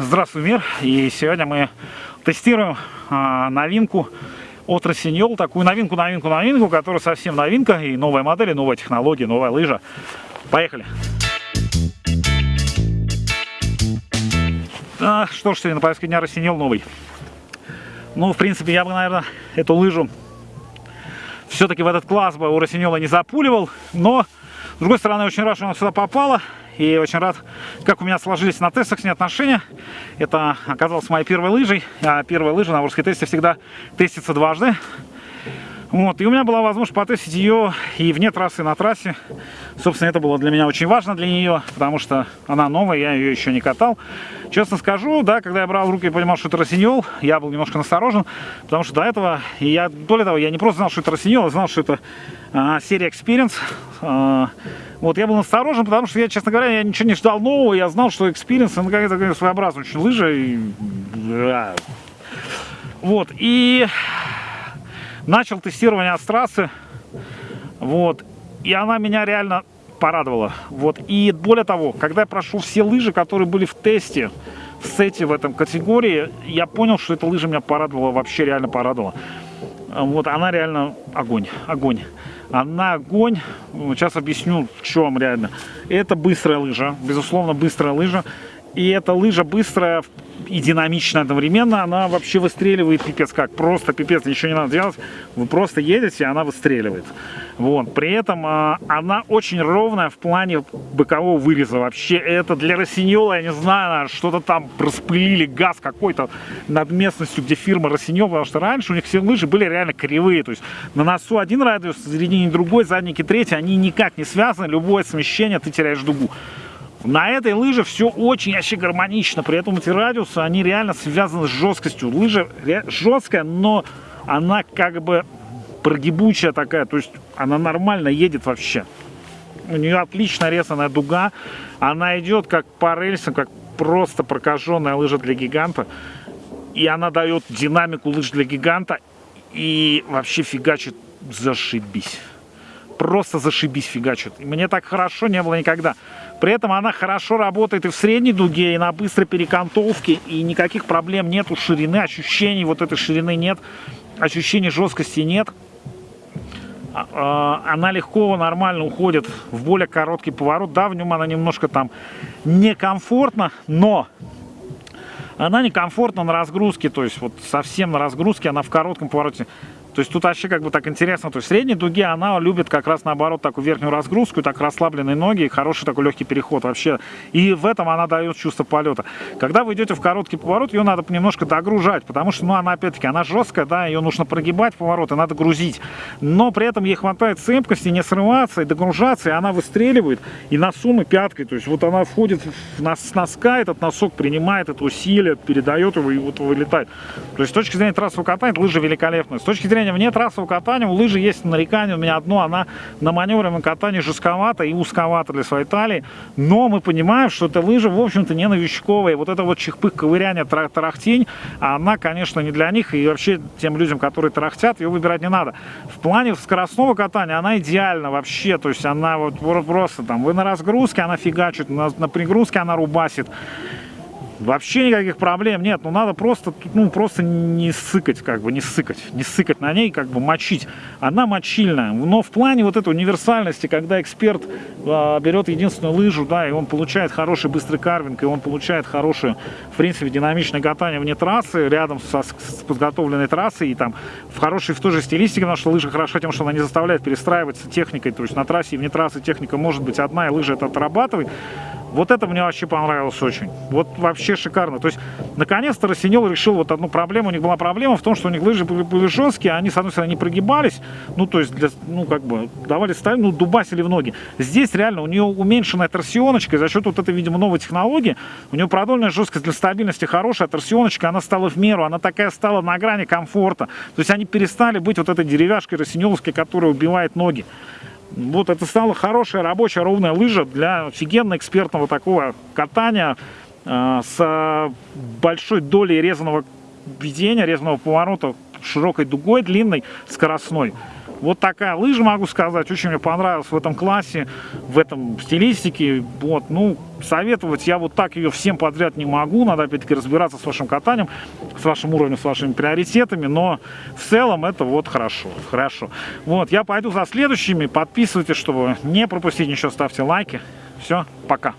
Здравствуй, мир! И сегодня мы тестируем а, новинку от Росиньол, такую новинку, новинку, новинку, которая совсем новинка, и новая модель, и новая технология, новая лыжа. Поехали! А, что ж, сегодня на повестке дня Росиньол новый. Ну, в принципе, я бы, наверное, эту лыжу все-таки в этот класс бы у Росиньола не запуливал, но, с другой стороны, очень рад, что она сюда попала, и очень рад, как у меня сложились на тестах с ней отношения. Это оказалось моей первой лыжей. А первая лыжа на Ворске тесте всегда тестится дважды. Вот, и у меня была возможность потестить ее и вне трассы, и на трассе. Собственно, это было для меня очень важно для нее, потому что она новая, я ее еще не катал. Честно скажу, да, когда я брал в руки и понимал, что это Росиньол, я был немножко насторожен, потому что до этого, и я, более того, я не просто знал, что это Росиньол, я знал, что это а, серия Experience. А, вот, я был насторожен, потому что я, честно говоря, я ничего не ждал нового, я знал, что Experience, ну, какая-то своеобразная очень лыжа. И... Вот, и начал тестирование с трассы, вот, и она меня реально порадовала, вот, и более того, когда я прошел все лыжи, которые были в тесте, в сете в этом категории, я понял, что эта лыжа меня порадовала, вообще реально порадовала. Вот, она реально огонь, огонь. Она огонь. Сейчас объясню, в чем реально. Это быстрая лыжа, безусловно, быстрая лыжа. И эта лыжа быстрая и динамичная одновременно. Она вообще выстреливает пипец как. Просто пипец, ничего не надо делать. Вы просто едете, и она выстреливает. Вот. При этом а, она очень ровная в плане бокового выреза. Вообще это для Росиньола, я не знаю, что-то там распылили газ какой-то над местностью, где фирма Росиньол. Потому что раньше у них все лыжи были реально кривые. То есть на носу один радиус, в середине другой, задники третий. Они никак не связаны. Любое смещение, ты теряешь дугу. На этой лыже все очень вообще гармонично. При этом эти радиусы, они реально связаны с жесткостью. Лыжа жесткая, но она как бы прогибучая такая. То есть она нормально едет вообще. У нее отлично резаная дуга. Она идет как по рельсам, как просто прокаженная лыжа для гиганта. И она дает динамику лыж для гиганта. И вообще фигачит зашибись просто зашибись фигачит. Мне так хорошо не было никогда. При этом она хорошо работает и в средней дуге, и на быстрой перекантовке, и никаких проблем нету ширины, ощущений вот этой ширины нет, ощущений жесткости нет. А, а, она легко, нормально уходит в более короткий поворот. Да, в нем она немножко там некомфортно, но она некомфортна на разгрузке, то есть вот совсем на разгрузке, она в коротком повороте то есть тут вообще как бы так интересно. То есть в средней дуге она любит как раз наоборот такую верхнюю разгрузку, так расслабленные ноги и хороший такой легкий переход вообще. И в этом она дает чувство полета. Когда вы идете в короткий поворот, ее надо немножко догружать, потому что, ну, она опять-таки, она жесткая, да, ее нужно прогибать повороты, надо грузить. Но при этом ей хватает цепкости, не срываться и догружаться, и она выстреливает и на суммы пяткой. То есть вот она входит в нас, с носка, этот носок принимает это усилие, передает его и вот вылетает. То есть с точки зрения трассового катания лыжа великолепная. С точки зрения катания, вне трассового катания, у лыжи есть нарекание, у меня одно, она на маневренном катании жестковата и узковата для своей талии, но мы понимаем, что эта лыжа, в общем-то, не новичковая, вот это вот чихпых, ковыряние, тарахтень, она, конечно, не для них, и вообще тем людям, которые тарахтят, ее выбирать не надо. В плане скоростного катания она идеальна вообще, то есть она вот просто там, вы на разгрузке, она фигачит, на, на пригрузке она рубасит, Вообще никаких проблем нет, ну надо просто, ну просто не сыкать, как бы, не сыкать, не сыкать на ней, как бы мочить. Она мочильная, но в плане вот этой универсальности, когда эксперт э, берет единственную лыжу, да, и он получает хороший быстрый карвинг, и он получает хорошее, в принципе, динамичное катание вне трассы, рядом со, с подготовленной трассой, и там в хорошей, в той же стилистике, потому что лыжа хороша тем, что она не заставляет перестраиваться техникой, то есть на трассе и вне трассы техника может быть одна, и лыжа это отрабатывает, вот это мне вообще понравилось очень. Вот вообще шикарно. То есть, наконец-то Росинел решил вот одну проблему. У них была проблема в том, что у них лыжи были, были жесткие, они, с одной стороны, не прогибались. Ну, то есть, для, ну, как бы, давали ставить, ну, дубасили в ноги. Здесь реально у нее уменьшенная торсионочка. И за счет вот этой, видимо, новой технологии, у нее продольная жесткость для стабильности хорошая. Торсионочка, она стала в меру. Она такая стала на грани комфорта. То есть, они перестали быть вот этой деревяшкой росинеловской, которая убивает ноги. Вот это стала хорошая рабочая ровная лыжа для офигенно экспертного такого катания э, с большой долей резаного ведения, резаного поворота, широкой дугой, длинной, скоростной. Вот такая лыжа, могу сказать, очень мне понравилась в этом классе, в этом стилистике. Вот, ну, советовать я вот так ее всем подряд не могу, надо опять-таки разбираться с вашим катанием, с вашим уровнем, с вашими приоритетами, но в целом это вот хорошо, хорошо. Вот, я пойду за следующими, подписывайтесь, чтобы не пропустить ничего, ставьте лайки. Все, пока.